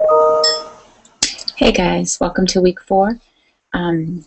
Hey guys, welcome to week four. Um,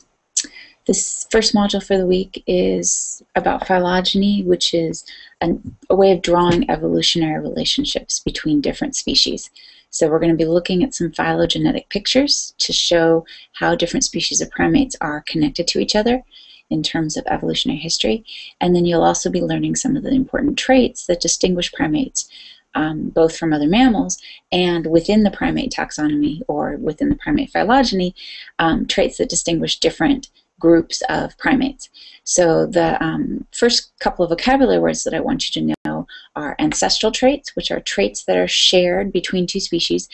this first module for the week is about phylogeny, which is an, a way of drawing evolutionary relationships between different species. So we're going to be looking at some phylogenetic pictures to show how different species of primates are connected to each other in terms of evolutionary history. And then you'll also be learning some of the important traits that distinguish primates um, both from other mammals and within the primate taxonomy or within the primate phylogeny, um, traits that distinguish different groups of primates. So the um, first couple of vocabulary words that I want you to know are ancestral traits, which are traits that are shared between two species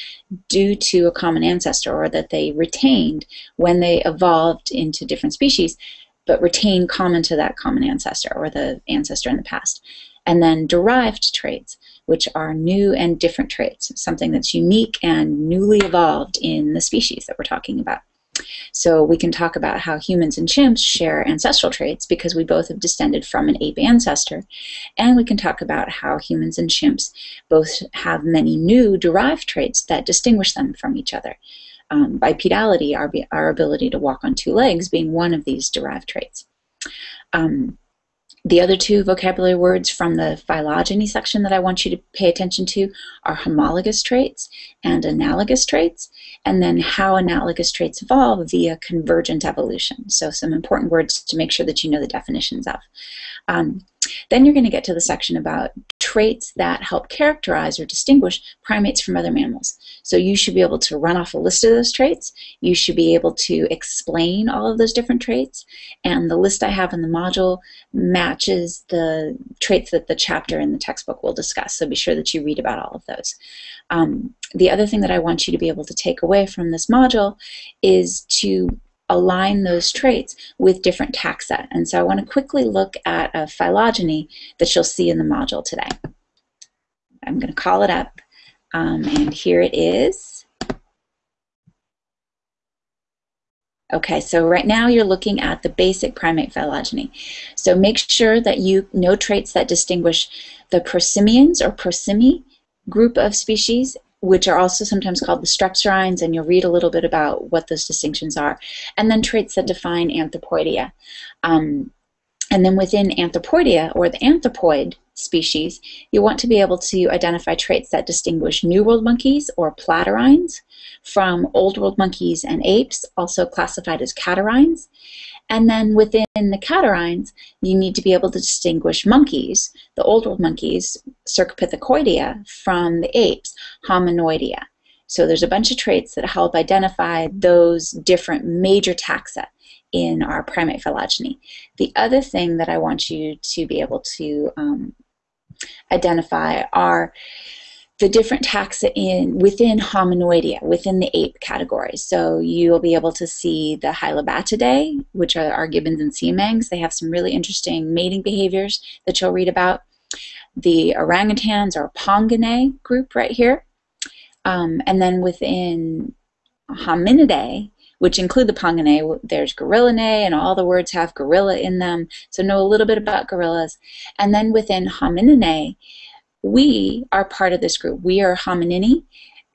due to a common ancestor or that they retained when they evolved into different species, but retain common to that common ancestor or the ancestor in the past. And then derived traits, which are new and different traits, something that's unique and newly evolved in the species that we're talking about. So we can talk about how humans and chimps share ancestral traits because we both have descended from an ape ancestor. And we can talk about how humans and chimps both have many new derived traits that distinguish them from each other. Um, bipedality, our, our ability to walk on two legs, being one of these derived traits. Um, the other two vocabulary words from the phylogeny section that I want you to pay attention to are homologous traits and analogous traits, and then how analogous traits evolve via convergent evolution. So some important words to make sure that you know the definitions of. Um, then you're going to get to the section about traits that help characterize or distinguish primates from other mammals. So you should be able to run off a list of those traits. You should be able to explain all of those different traits. And the list I have in the module matches the traits that the chapter in the textbook will discuss. So be sure that you read about all of those. Um, the other thing that I want you to be able to take away from this module is to align those traits with different taxa. And so I want to quickly look at a phylogeny that you'll see in the module today. I'm going to call it up, um, and here it is. Okay, so right now you're looking at the basic primate phylogeny. So make sure that you know traits that distinguish the prosimians or prosimi group of species which are also sometimes called the strepsirrhines, and you'll read a little bit about what those distinctions are. And then traits that define anthropoidea. Um, and then within anthropoidea, or the anthropoid species, you want to be able to identify traits that distinguish New World monkeys, or platyrrhines, from Old World monkeys and apes, also classified as catarrhines. And then within the catarrhines, you need to be able to distinguish monkeys, the old world monkeys, Cercopithecoidea, from the apes, Hominoidea. So there's a bunch of traits that help identify those different major taxa in our primate phylogeny. The other thing that I want you to be able to um, identify are the different taxa in within hominoidea, within the ape category. So you'll be able to see the Hylobatidae, which are our gibbons and siamangs. They have some really interesting mating behaviors that you'll read about. The orangutans or Ponginae group right here. Um, and then within Hominidae, which include the Ponginae, there's Gorillinae, and all the words have gorilla in them. So know a little bit about gorillas. And then within Homininae, we are part of this group. We are hominini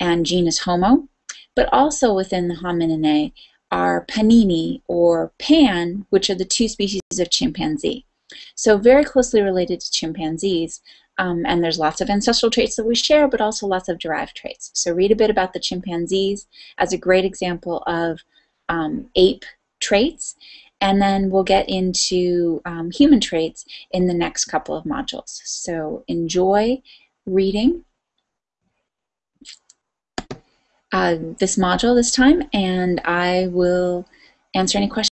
and genus Homo, but also within the homininae are panini or pan, which are the two species of chimpanzee. So very closely related to chimpanzees, um, and there's lots of ancestral traits that we share, but also lots of derived traits. So read a bit about the chimpanzees as a great example of um, ape traits, and then we'll get into um, human traits in the next couple of modules. So enjoy reading uh, this module this time, and I will answer any questions.